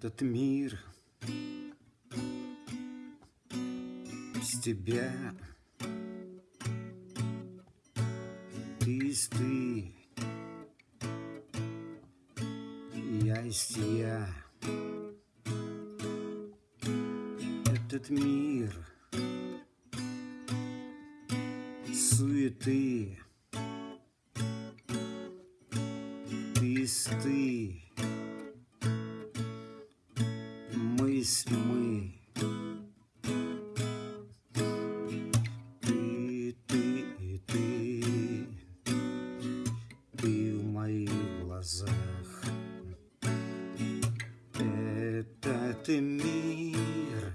Этот мир без тебя. Ты есть ты Я есть я Этот мир суеты. Ты есть ты Есть мы. Ты, ты и ты. Ты в моих глазах. Этот мир.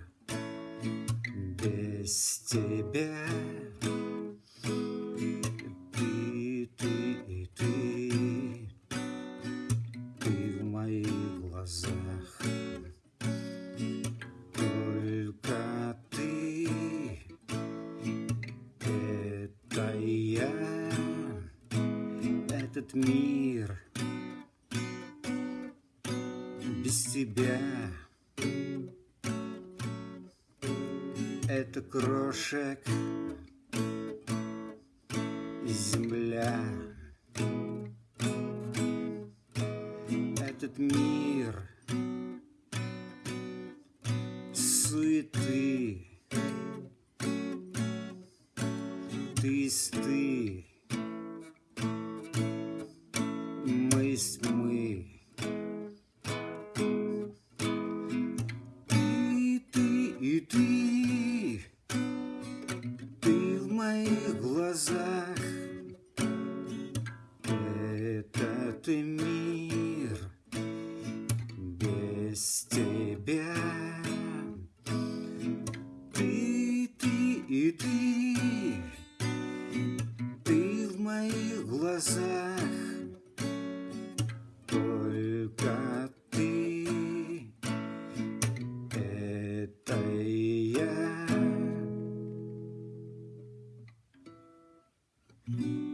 Без тебя. Ты, ты и ты. Ты в моих глазах я Этот мир. Без тебя Это крошек земля. Этот мир суеты Ты ты. Мы есть мы. Ты, ты и ты. Ты в моих глазах. Этот мир без тебя глазах Только ты Это я Thank you.